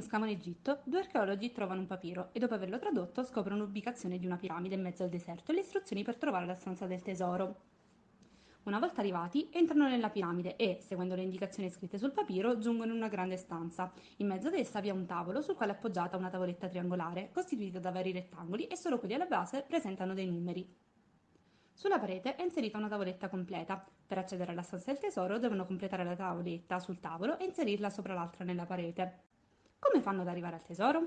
scavo in Egitto, due archeologi trovano un papiro e dopo averlo tradotto scoprono l'ubicazione di una piramide in mezzo al deserto e le istruzioni per trovare la stanza del tesoro. Una volta arrivati, entrano nella piramide e, seguendo le indicazioni scritte sul papiro, giungono in una grande stanza. In mezzo ad essa vi è un tavolo sul quale è appoggiata una tavoletta triangolare, costituita da vari rettangoli e solo quelli alla base presentano dei numeri. Sulla parete è inserita una tavoletta completa. Per accedere alla stanza del tesoro devono completare la tavoletta sul tavolo e inserirla sopra l'altra nella parete. Come fanno ad arrivare al tesoro?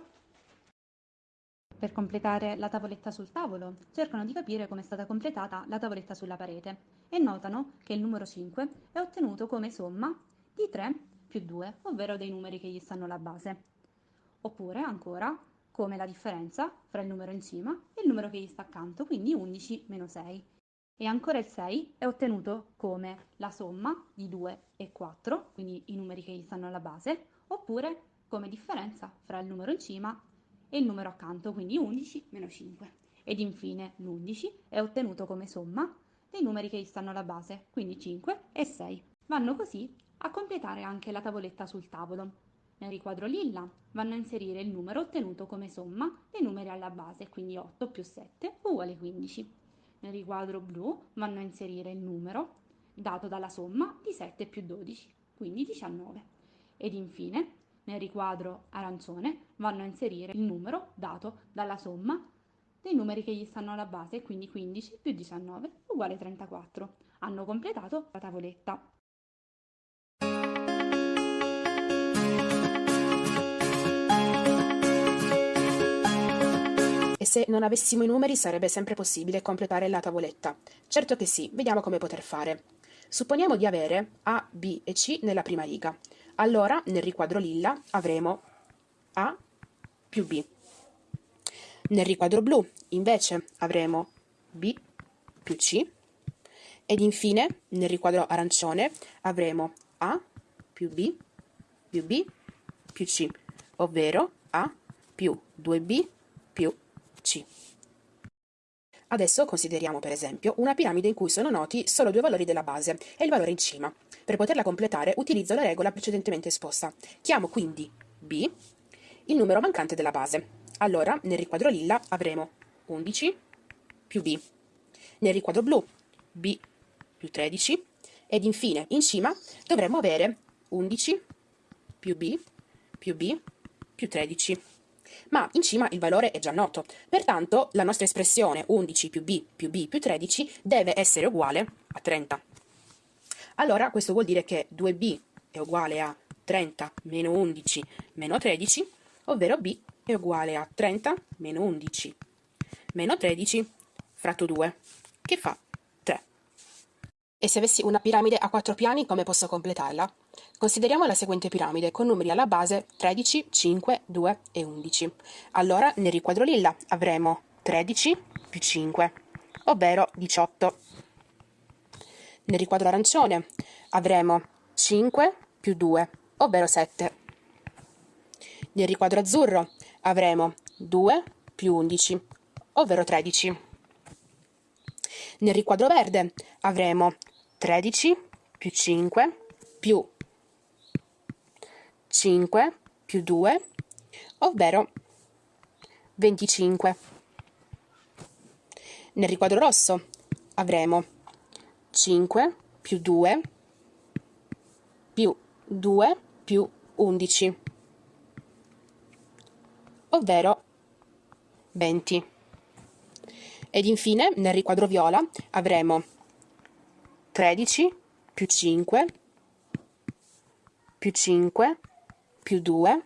Per completare la tavoletta sul tavolo, cercano di capire come è stata completata la tavoletta sulla parete e notano che il numero 5 è ottenuto come somma di 3 più 2, ovvero dei numeri che gli stanno alla base. Oppure, ancora, come la differenza fra il numero in cima e il numero che gli sta accanto, quindi 11 meno 6. E ancora il 6 è ottenuto come la somma di 2 e 4, quindi i numeri che gli stanno alla base, oppure come differenza fra il numero in cima e il numero accanto, quindi 11 meno 5. Ed infine l'11 è ottenuto come somma dei numeri che gli stanno alla base, quindi 5 e 6. Vanno così a completare anche la tavoletta sul tavolo. Nel riquadro lilla vanno a inserire il numero ottenuto come somma dei numeri alla base, quindi 8 più 7 uguale 15. Nel riquadro blu vanno a inserire il numero dato dalla somma di 7 più 12, quindi 19. Ed infine nel riquadro arancione vanno a inserire il numero dato dalla somma dei numeri che gli stanno alla base, quindi 15 più 19 uguale 34. Hanno completato la tavoletta. E se non avessimo i numeri sarebbe sempre possibile completare la tavoletta? Certo che sì, vediamo come poter fare. Supponiamo di avere A, B e C nella prima riga. Allora, nel riquadro lilla avremo A più B. Nel riquadro blu, invece, avremo B più C. Ed infine, nel riquadro arancione, avremo A più B più B più C, ovvero A più 2B più C. Adesso consideriamo per esempio una piramide in cui sono noti solo due valori della base e il valore in cima. Per poterla completare utilizzo la regola precedentemente esposta. Chiamo quindi B il numero mancante della base. Allora nel riquadro lilla avremo 11 più B. Nel riquadro blu B più 13 ed infine in cima dovremmo avere 11 più B più B più 13 ma in cima il valore è già noto. Pertanto la nostra espressione 11 più b più b più 13 deve essere uguale a 30. Allora questo vuol dire che 2b è uguale a 30 meno 11 meno 13, ovvero b è uguale a 30 meno 11 meno 13 fratto 2, che fa 3. E se avessi una piramide a quattro piani, come posso completarla? Consideriamo la seguente piramide con numeri alla base 13, 5, 2 e 11. Allora nel riquadro lilla avremo 13 più 5, ovvero 18. Nel riquadro arancione avremo 5 più 2, ovvero 7. Nel riquadro azzurro avremo 2 più 11, ovvero 13. Nel riquadro verde avremo 13 più 5 più 5 più 2, ovvero 25. Nel riquadro rosso avremo 5 più 2 più 2 più 11, ovvero 20. Ed infine nel riquadro viola avremo 13 più 5 più 5 più 2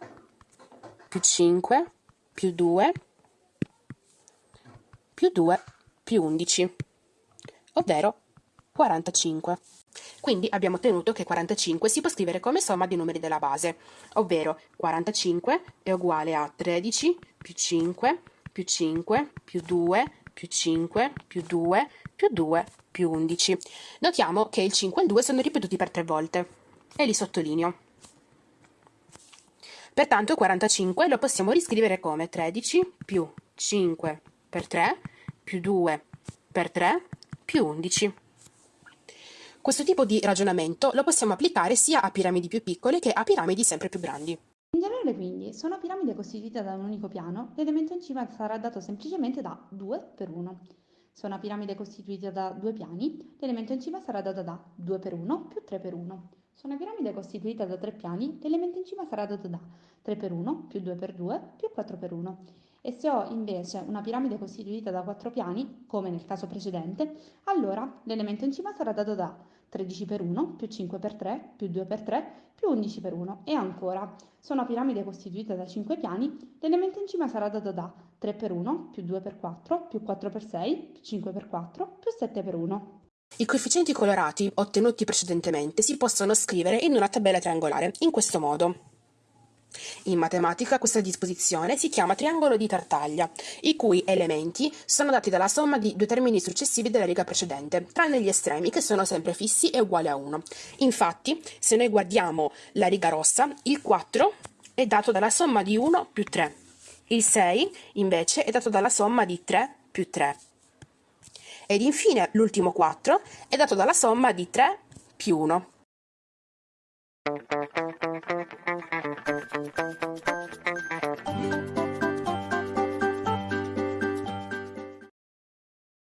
più 5 più 2 più 2 più 11, ovvero 45. Quindi abbiamo ottenuto che 45 si può scrivere come somma dei numeri della base, ovvero 45 è uguale a 13 più 5 più 5 più 2 più 5 più 2 più 2 più 11. Notiamo che il 5 e il 2 sono ripetuti per tre volte e li sottolineo. Pertanto 45 lo possiamo riscrivere come 13 più 5 per 3 più 2 per 3 più 11. Questo tipo di ragionamento lo possiamo applicare sia a piramidi più piccole che a piramidi sempre più grandi. In generale quindi, se una piramide è costituita da un unico piano, l'elemento in cima sarà dato semplicemente da 2 per 1. Se una piramide è costituita da due piani, l'elemento in cima sarà dato da 2 per 1 più 3 per 1. Se una piramide è costituita da tre piani, l'elemento in cima sarà dato da 3 per 1 più 2 per 2 più 4 per 1. E se ho invece una piramide costituita da quattro piani, come nel caso precedente, allora l'elemento in cima sarà dato da 13 per 1 più 5 per 3 più 2 per 3 più 11 per 1 e ancora se una piramide costituita da 5 piani l'elemento in cima sarà dato da 3 per 1 più 2 per 4 più 4 per 6 più 5 per 4 più 7 per 1. I coefficienti colorati ottenuti precedentemente si possono scrivere in una tabella triangolare in questo modo. In matematica questa disposizione si chiama triangolo di Tartaglia, i cui elementi sono dati dalla somma di due termini successivi della riga precedente, tranne gli estremi che sono sempre fissi e uguali a 1. Infatti, se noi guardiamo la riga rossa, il 4 è dato dalla somma di 1 più 3. Il 6 invece è dato dalla somma di 3 più 3. Ed infine l'ultimo 4 è dato dalla somma di 3 più 1.